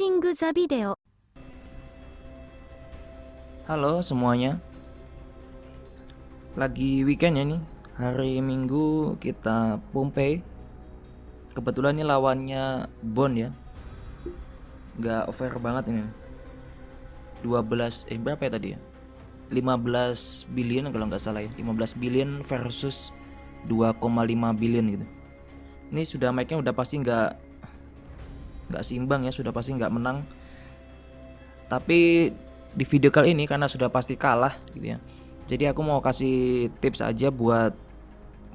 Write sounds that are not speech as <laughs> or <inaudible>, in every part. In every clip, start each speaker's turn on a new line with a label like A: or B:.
A: Watching the video.
B: Halo semuanya. Lagi weekend ya nih. Hari Minggu kita Pompei Kebetulan ini lawannya Bon ya. Gak over banget ini. 12 eh berapa ya tadi ya? 15 billion kalau nggak salah ya. 15 billion versus 2,5 billion gitu. Ini sudah mic-nya udah pasti nggak nggak seimbang ya sudah pasti nggak menang tapi di video kali ini karena sudah pasti kalah gitu ya. Jadi aku mau kasih tips aja buat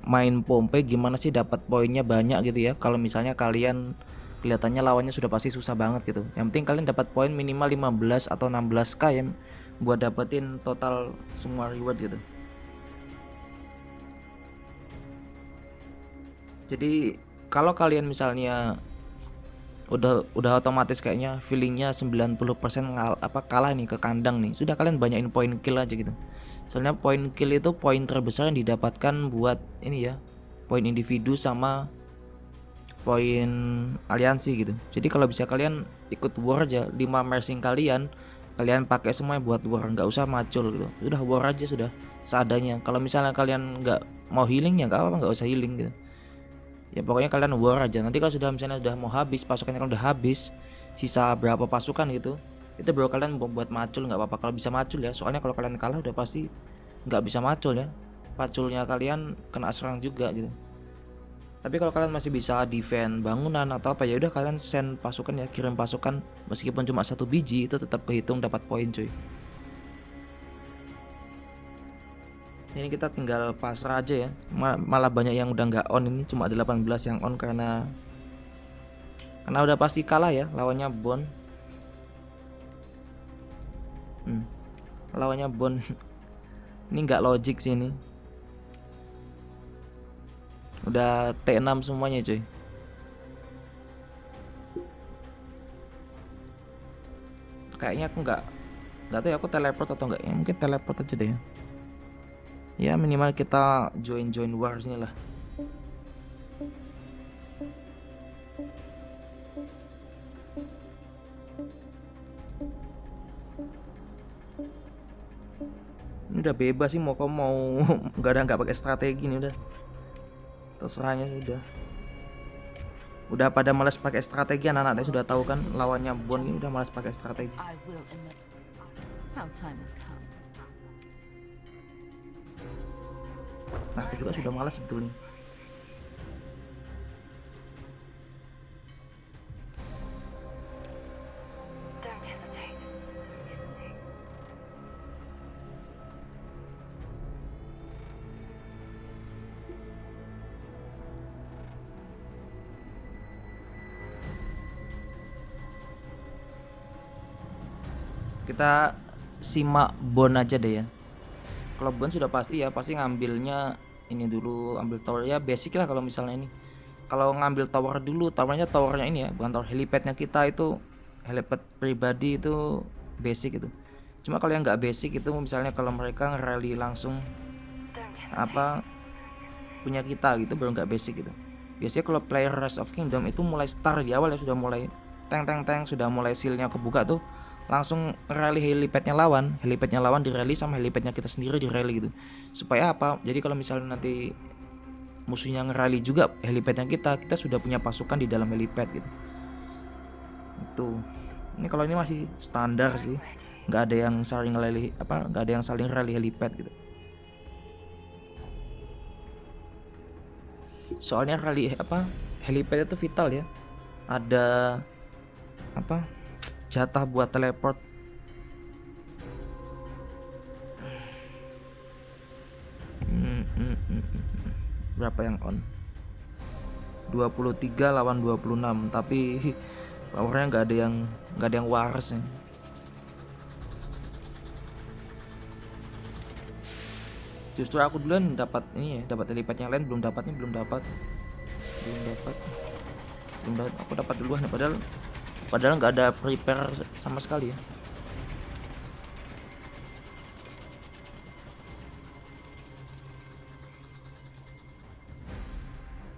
B: main pompe gimana sih dapat poinnya banyak gitu ya. Kalau misalnya kalian kelihatannya lawannya sudah pasti susah banget gitu. Yang penting kalian dapat poin minimal 15 atau 16k ya buat dapetin total semua reward gitu. Jadi kalau kalian misalnya udah udah otomatis kayaknya feelingnya 90% ngal, apa kalah nih ke kandang nih. Sudah kalian banyakin poin kill aja gitu. Soalnya poin kill itu poin terbesar yang didapatkan buat ini ya poin individu sama poin aliansi gitu. Jadi kalau bisa kalian ikut war aja 5 mersing kalian kalian pakai semua buat war nggak usah macul gitu. Sudah war aja sudah seadanya. Kalau misalnya kalian nggak mau healing ya nggak apa nggak usah healing gitu ya pokoknya kalian war aja. Nanti kalau sudah misalnya udah mau habis pasukannya kalau udah habis sisa berapa pasukan gitu itu baru kalian buat macul nggak apa-apa. Kalau bisa macul ya soalnya kalau kalian kalah udah pasti nggak bisa macul ya. Paculnya kalian kena serang juga gitu. Tapi kalau kalian masih bisa defend bangunan atau apa ya udah kalian send pasukan ya kirim pasukan. Meskipun cuma satu biji itu tetap kehitung dapat poin cuy ini kita tinggal pasrah aja ya. Malah banyak yang udah nggak on ini cuma 18 yang on karena karena udah pasti kalah ya lawannya Bon. Hmm. lawannya Bon. <laughs> Ini nggak logik sih ini. Udah T6 semuanya cuy. Kayaknya aku nggak nggak tahu ya aku teleport atau enggak ya? Mungkin teleport aja deh ya ya minimal kita join join wars nih lah. Ini udah bebas sih mau kamu mau. <laughs> Nggak ada nggak pakai strategi nih udah. Terserahnya udah. Udah pada males pakai strategi anak-anaknya sudah tahu kan lawannya Bon ini udah males pakai strategi Nah, aku juga sudah malas sebetulnya. Kita simak Bon aja deh ya Bon sudah pasti ya pasti ngambilnya ini dulu ambil tower. Ya basic lah kalau misalnya ini. Kalau ngambil tower dulu towernya towernya ini ya bukan tower helipadnya kita itu helipad pribadi itu basic itu. Cuma kalau yang nggak basic itu misalnya kalau mereka ngerally langsung apa punya kita gitu baru nggak basic gitu. Biasanya kalau player Rise of Kingdom itu mulai start di awal ya sudah mulai teng teng teng sudah mulai sealnya kebuka tuh langsung rally helipadnya lawan helipadnya lawan di rally sama helipadnya kita sendiri di rally gitu. Supaya apa? Jadi kalau misalnya nanti musuhnya ngerally juga helipadnya kita kita sudah punya pasukan di dalam helipad gitu. Itu. Ini kalau ini masih standar sih. Nggak ada yang saling rally apa nggak ada yang saling rally helipad gitu. Soalnya rally apa helipad itu vital ya. Ada apa jatah buat teleport. Berapa yang on? 23 lawan 26 tapi powernya nggak ada yang nggak ada yang waras ya. justru aku duluan dapat ini ya dapat lipat yang lain belum dapat nih belum dapat. Belum dapat. Belum dapat aku dapat duluan padahal padahal nggak ada prepare sama sekali ya.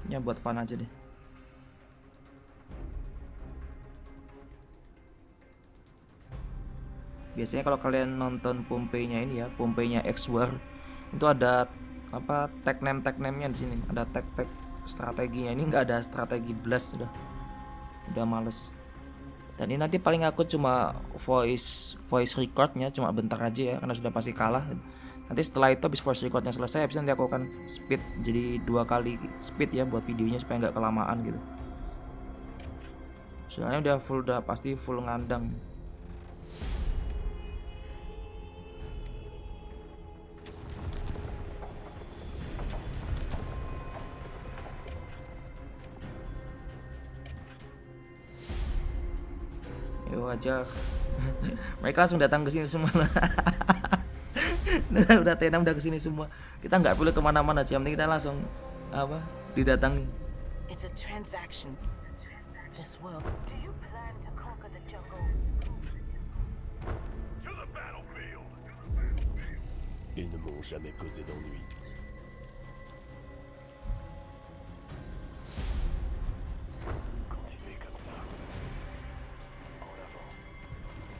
B: Ya buat fun aja deh. Biasanya kalau kalian nonton Pompei-nya ini ya Pompei-nya X War itu ada apa tag name tag name-nya di sini. Ada tag tag strateginya. Ini nggak ada strategi blast udah. Udah males dan ini nanti paling aku cuma voice voice recordnya cuma bentar aja ya karena sudah pasti kalah. Nanti setelah itu habis voice recordnya selesai habis nanti aku akan speed jadi dua kali speed ya buat videonya supaya nggak kelamaan gitu. Soalnya udah full udah pasti full ngandang aja <laughs> mereka langsung datang ke sini semua <laughs> udah udah tenang udah ke sini semua kita nggak perlu ke mana-mana sih yang penting kita langsung apa didatangi
A: It's a transaction. This world.
C: Do you plan to conquer the jungle?
D: To the battlefield!
E: Ils ne m'ont jamais causé d'ennui.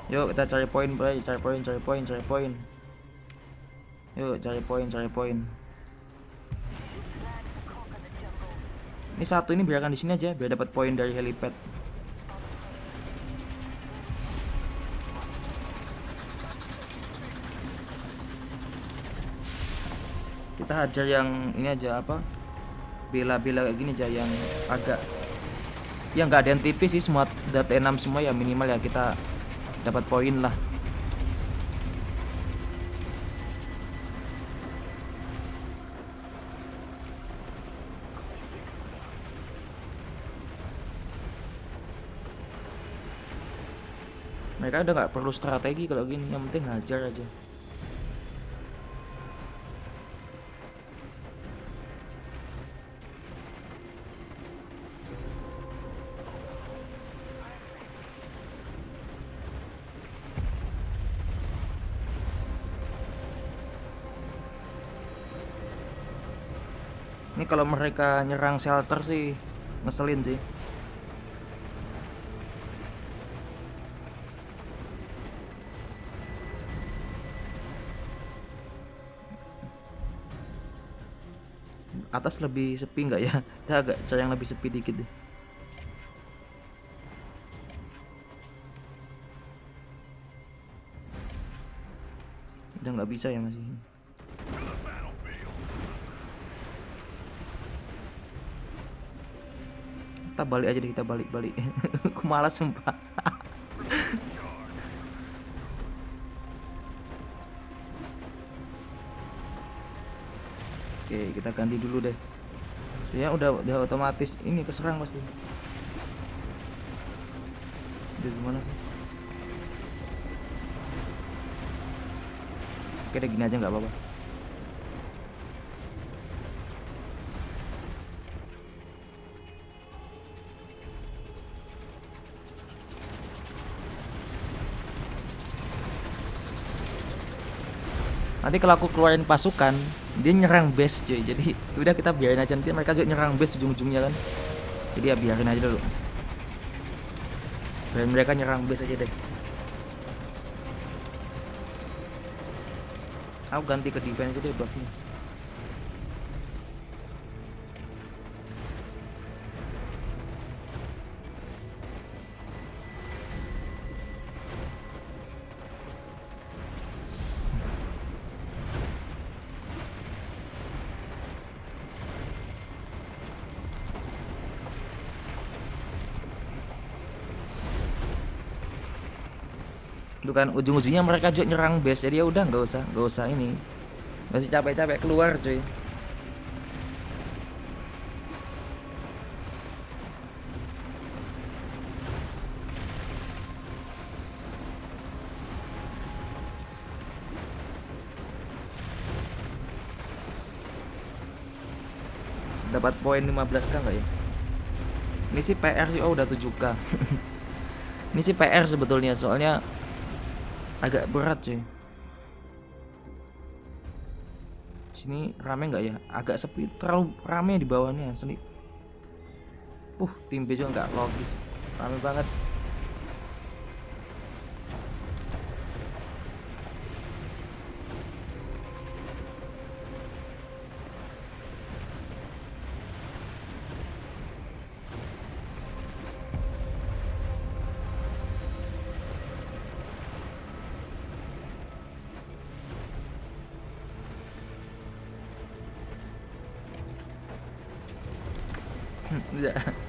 B: Yuk kita cari poin bro cari poin cari poin cari poin. Yuk cari poin cari poin. Ini satu ini biarkan di sini aja biar dapat poin dari helipad. Kita hajar yang ini aja apa? Bela-bela kayak gini aja yang agak ya nggak ada yang tipis sih semua data 6 semua ya minimal ya kita dapat poin lah. Mereka udah nggak perlu strategi kalau gini yang penting hajar aja kalau mereka nyerang shelter sih ngeselin sih. Atas lebih sepi nggak ya? <laughs> Kita agak cari yang lebih sepi dikit deh. Udah nggak bisa ya masih kita balik aja deh kita balik balik <laughs> aku malas sumpah <laughs> Oke, kita ganti dulu deh. Ya udah udah otomatis ini keserang pasti. Udah gimana sih? Oke deh gini aja nggak apa-apa. Nanti kalau aku keluarin pasukan, dia nyerang base cuy. Jadi udah kita biarin aja nanti mereka juga nyerang base ujung-ujungnya kan. Jadi ya biarin aja dulu. Biarin mereka nyerang base aja deh. Aku ganti ke defense aja deh buffnya. Itu kan ujung-ujungnya mereka juga nyerang base. Jadi ya udah nggak usah nggak usah ini. Usah capek-capek keluar cuy. Dapat poin 15k nggak ya? Ini sih PR sih oh udah 7k <laughs> ini sih PR sebetulnya soalnya agak berat cuy. Sini rame nggak ya? Agak sepi. Terlalu rame di bawahnya asli. Uh tim B juga nggak logis. Rame banget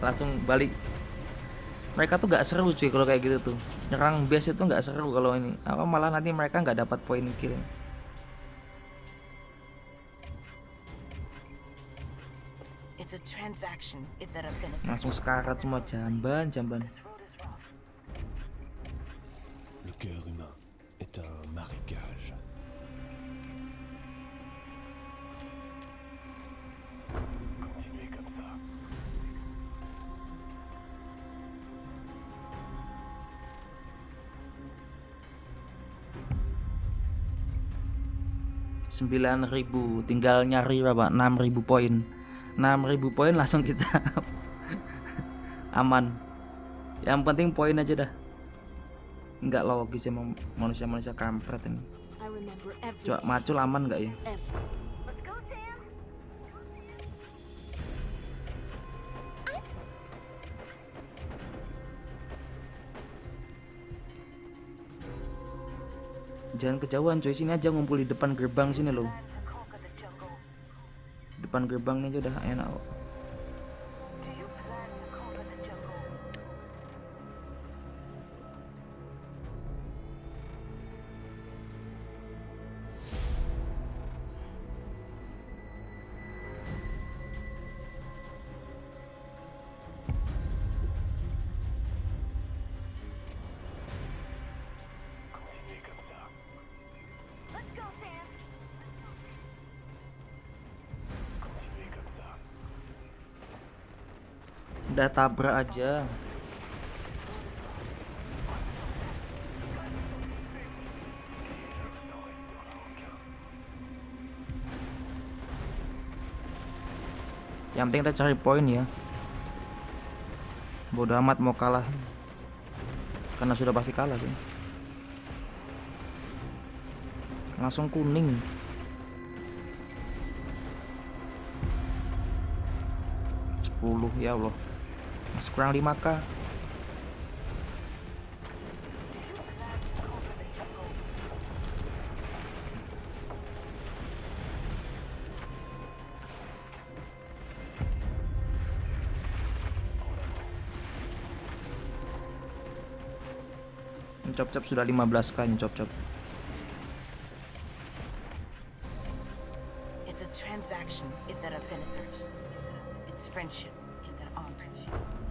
B: langsung balik. Mereka tuh gak seru cuy kalau kayak gitu tuh. Nyerang base itu nggak seru kalau ini. Apa malah nanti mereka nggak dapat poin kill. Langsung sekarat semua jamban jamban 9000 tinggal nyari berapa? 6000 poin. 6000 poin langsung kita <laughs> aman. Yang penting poin aja dah. Enggak logis emang manusia-manusia kampret ini. Coba macul aman enggak ya? Jangan kejauhan cuy sini aja ngumpul di depan gerbang sini loh depan gerbang ini aja udah enak kok. Udah tabrak aja. Yang penting kita cari poin ya. Bodoh amat mau kalah. Karena sudah pasti kalah sih. Langsung kuning. Sepuluh ya Allah masih kurang 5k Cop-cop sudah 15k nih cop-cop
A: It's a transaction if there are benefits. It's friendship if there aren't.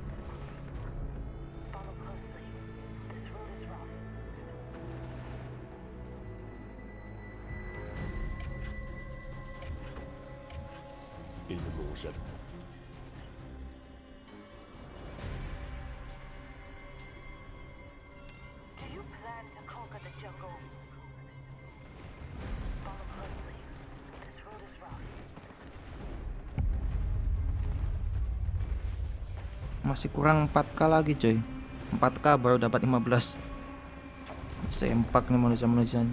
C: Rough.
B: masih kurang 4k lagi coy. 4k baru dapat 15 sempak nih manusia-manusia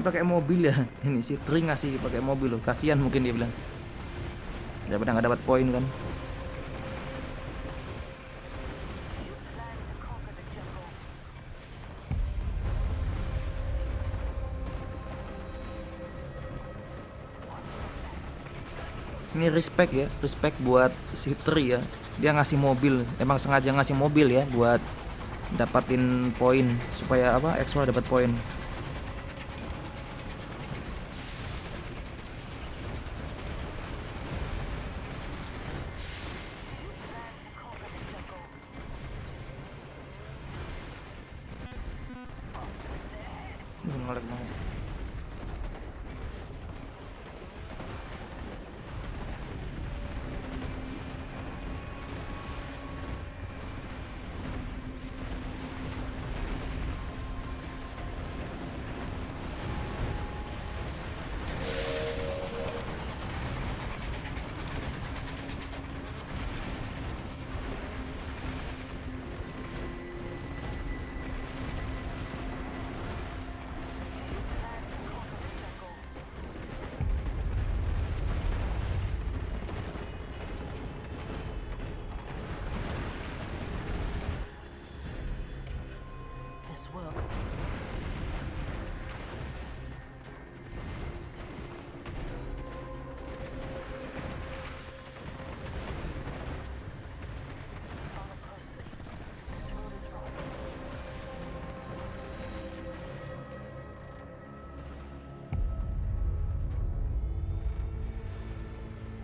B: pakai mobil ya. <laughs> Ini si Tri ngasih pakai mobil loh. Kasihan mungkin dia bilang. Daripada nggak dapat poin kan. Ini respect ya respect buat si Tri ya. Dia ngasih mobil emang sengaja ngasih mobil ya buat dapatin poin supaya apa extra dapat poin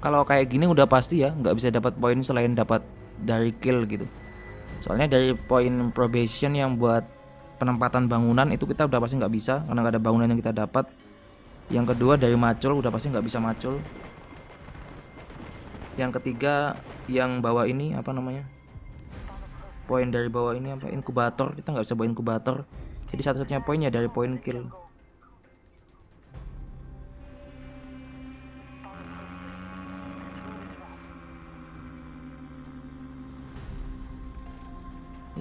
B: kalau kayak gini udah pasti ya nggak bisa dapat poin selain dapat dari kill gitu. Soalnya dari poin probation yang buat penempatan bangunan itu kita udah pasti nggak bisa karena nggak ada bangunan yang kita dapat. Yang kedua dari macul udah pasti nggak bisa macul. Yang ketiga yang bawah ini apa namanya? Poin dari bawah ini apa? Inkubator. Kita nggak bisa bawa inkubator. Jadi satu-satunya poinnya dari poin kill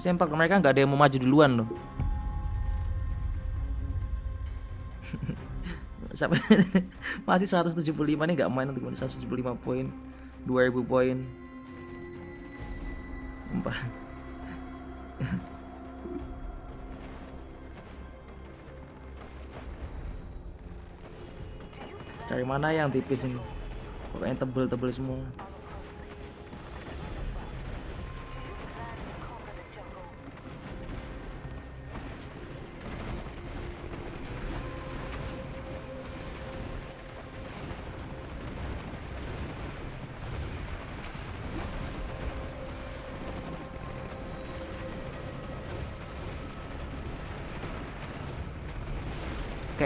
B: sempak mereka nggak ada yang mau maju duluan loh. <laughs> Sampai <laughs> masih 175 nih nggak main untuk 175 poin, 2000 poin. Empat. <laughs> Cari mana yang tipis ini? Pokoknya tebel-tebel semua.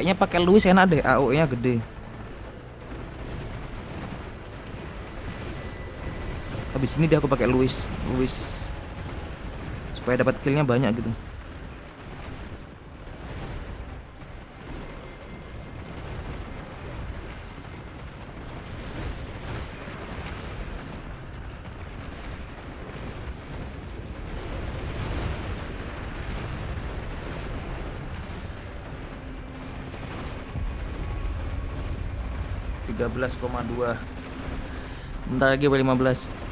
B: Kayaknya pakai Luis enak deh, AOE-nya gede. Habis ini dia aku pakai Luis, Luis supaya dapat killnya banyak gitu. 13,2 bentar lagi B15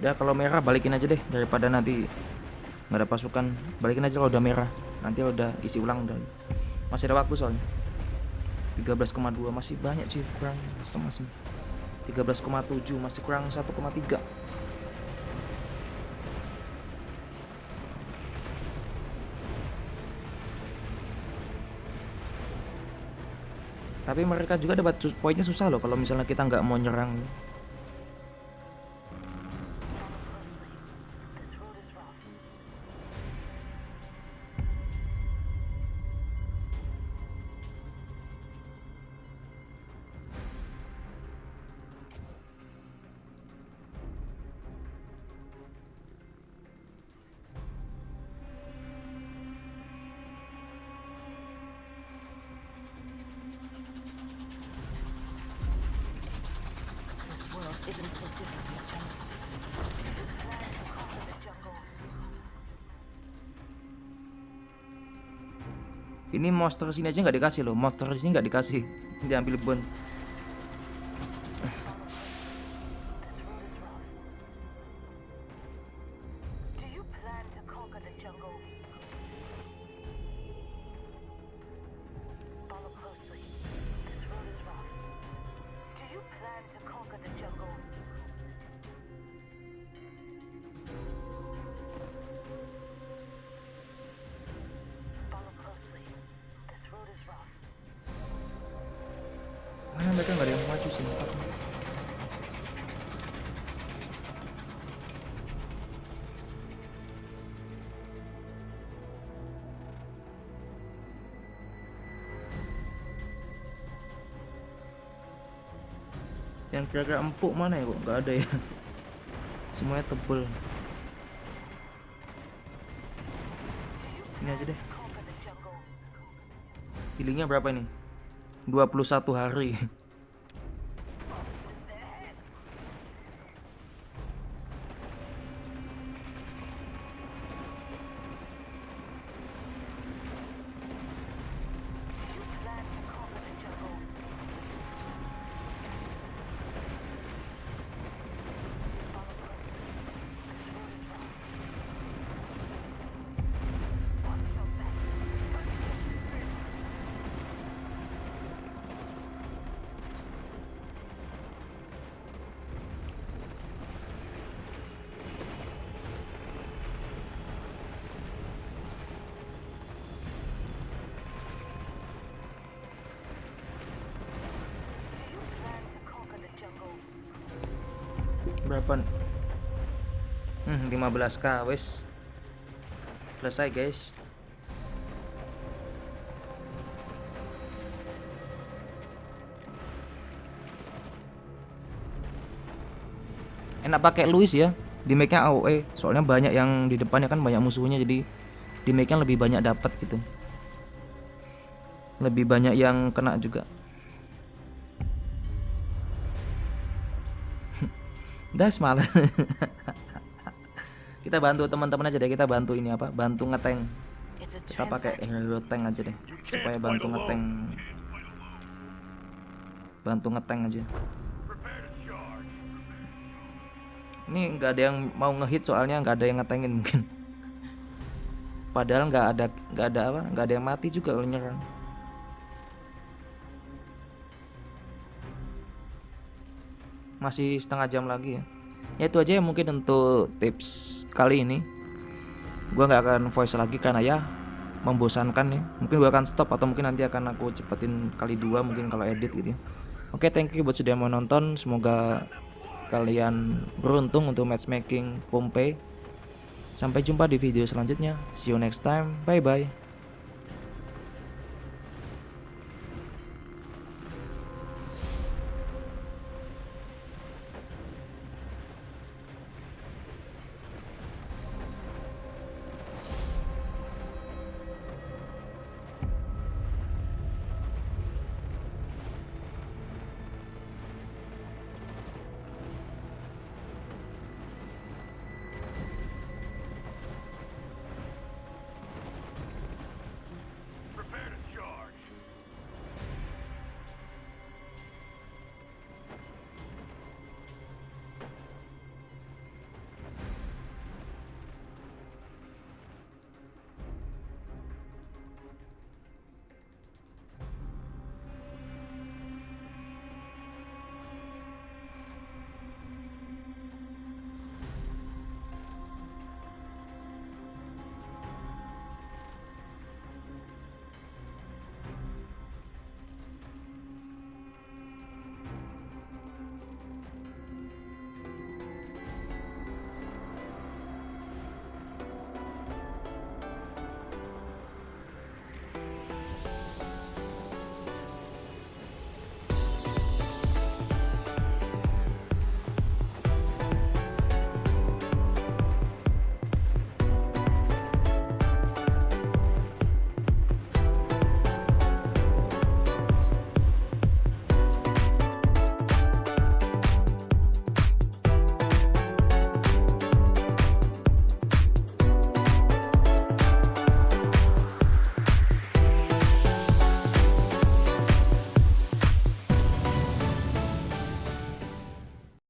B: ya kalau merah balikin aja deh daripada nanti nggak ada pasukan. Balikin aja kalau udah merah. Nanti udah isi ulang dan masih ada waktu soalnya. 13,2 masih banyak sih kurang. Semas 13,7 masih kurang 1,3 tapi mereka juga dapat poinnya susah loh kalau misalnya kita nggak mau nyerang. Ini monster sini aja nggak dikasih loh. Monster sini nggak dikasih. Diambil bon mereka nggak ada yang maju sih yang kira-kira empuk mana ya kok? Nggak ada ya. <laughs> Semuanya tebel. Ini aja deh. Healingnya berapa ini? 21 hari <laughs> berapa? Hmm 15k wes. Selesai guys. Enak pakai Luis ya di make-nya AOE soalnya banyak yang di depannya kan banyak musuhnya jadi di make-nya lebih banyak dapat gitu. Lebih banyak yang kena juga Udah semalam. <laughs> kita bantu teman-teman aja deh, kita bantu ini apa? Bantu ngeteng. Kita pakai hero tank aja deh, supaya bantu ngeteng. Bantu ngeteng aja. Ini nggak ada yang mau ngehit soalnya nggak ada yang ngetengin mungkin. Padahal nggak ada nggak ada apa nggak ada yang mati juga kalau nyerang. Masih setengah jam lagi ya. Ya itu aja ya mungkin untuk tips kali ini. Gua nggak akan voice lagi karena ya membosankan ya. Mungkin gua akan stop atau mungkin nanti akan aku cepetin kali dua mungkin kalau edit gitu ya. Oke thank you buat sudah menonton semoga kalian beruntung untuk matchmaking Pompei sampai jumpa di video selanjutnya. See you next time. Bye bye